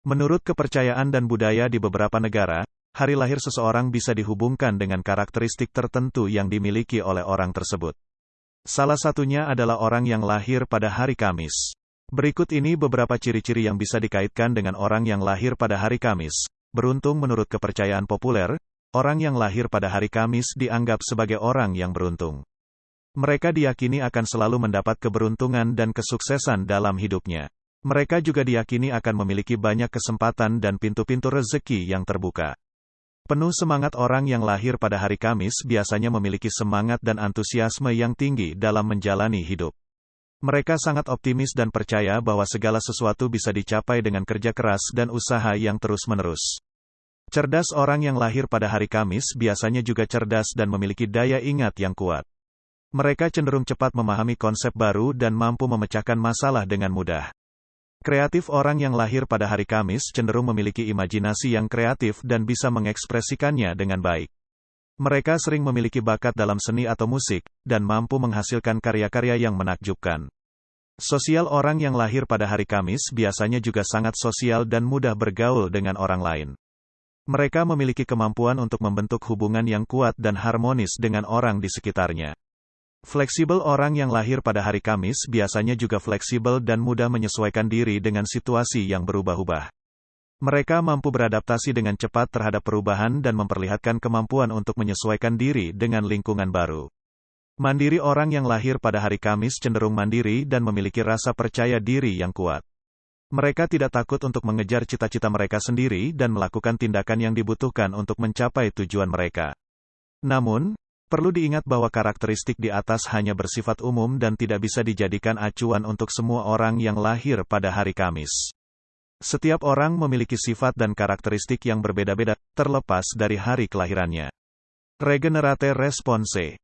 Menurut kepercayaan dan budaya di beberapa negara, hari lahir seseorang bisa dihubungkan dengan karakteristik tertentu yang dimiliki oleh orang tersebut. Salah satunya adalah orang yang lahir pada hari Kamis. Berikut ini beberapa ciri-ciri yang bisa dikaitkan dengan orang yang lahir pada hari Kamis. Beruntung menurut kepercayaan populer, orang yang lahir pada hari Kamis dianggap sebagai orang yang beruntung. Mereka diyakini akan selalu mendapat keberuntungan dan kesuksesan dalam hidupnya. Mereka juga diyakini akan memiliki banyak kesempatan dan pintu-pintu rezeki yang terbuka. Penuh semangat orang yang lahir pada hari Kamis biasanya memiliki semangat dan antusiasme yang tinggi dalam menjalani hidup. Mereka sangat optimis dan percaya bahwa segala sesuatu bisa dicapai dengan kerja keras dan usaha yang terus-menerus. Cerdas orang yang lahir pada hari Kamis biasanya juga cerdas dan memiliki daya ingat yang kuat. Mereka cenderung cepat memahami konsep baru dan mampu memecahkan masalah dengan mudah. Kreatif orang yang lahir pada hari Kamis cenderung memiliki imajinasi yang kreatif dan bisa mengekspresikannya dengan baik. Mereka sering memiliki bakat dalam seni atau musik, dan mampu menghasilkan karya-karya yang menakjubkan. Sosial orang yang lahir pada hari Kamis biasanya juga sangat sosial dan mudah bergaul dengan orang lain. Mereka memiliki kemampuan untuk membentuk hubungan yang kuat dan harmonis dengan orang di sekitarnya. Fleksibel orang yang lahir pada hari Kamis biasanya juga fleksibel dan mudah menyesuaikan diri dengan situasi yang berubah-ubah. Mereka mampu beradaptasi dengan cepat terhadap perubahan dan memperlihatkan kemampuan untuk menyesuaikan diri dengan lingkungan baru. Mandiri orang yang lahir pada hari Kamis cenderung mandiri dan memiliki rasa percaya diri yang kuat. Mereka tidak takut untuk mengejar cita-cita mereka sendiri dan melakukan tindakan yang dibutuhkan untuk mencapai tujuan mereka. Namun, Perlu diingat bahwa karakteristik di atas hanya bersifat umum dan tidak bisa dijadikan acuan untuk semua orang yang lahir pada hari Kamis. Setiap orang memiliki sifat dan karakteristik yang berbeda-beda, terlepas dari hari kelahirannya. Regenerate Response